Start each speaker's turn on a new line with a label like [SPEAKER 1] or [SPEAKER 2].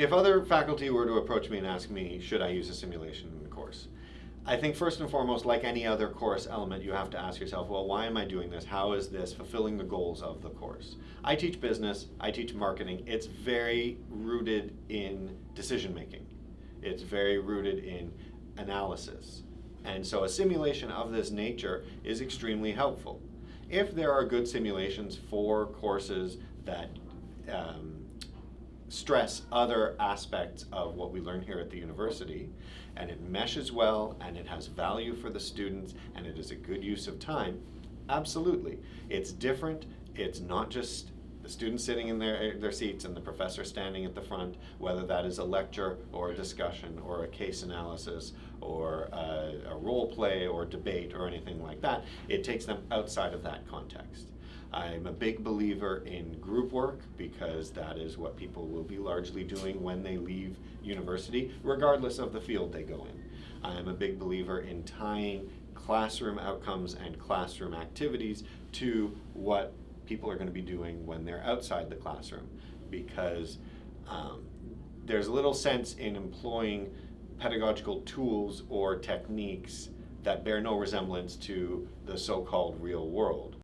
[SPEAKER 1] if other faculty were to approach me and ask me, should I use a simulation in the course? I think first and foremost, like any other course element, you have to ask yourself, well, why am I doing this? How is this fulfilling the goals of the course? I teach business, I teach marketing. It's very rooted in decision making. It's very rooted in analysis. And so a simulation of this nature is extremely helpful. If there are good simulations for courses that um, stress other aspects of what we learn here at the university, and it meshes well, and it has value for the students, and it is a good use of time, absolutely. It's different, it's not just the students sitting in their, their seats and the professor standing at the front, whether that is a lecture or a discussion or a case analysis or a, a role play or debate or anything like that. It takes them outside of that context. I'm a big believer in group work because that is what people will be largely doing when they leave university, regardless of the field they go in. I'm a big believer in tying classroom outcomes and classroom activities to what people are going to be doing when they're outside the classroom because um, there's little sense in employing pedagogical tools or techniques that bear no resemblance to the so-called real world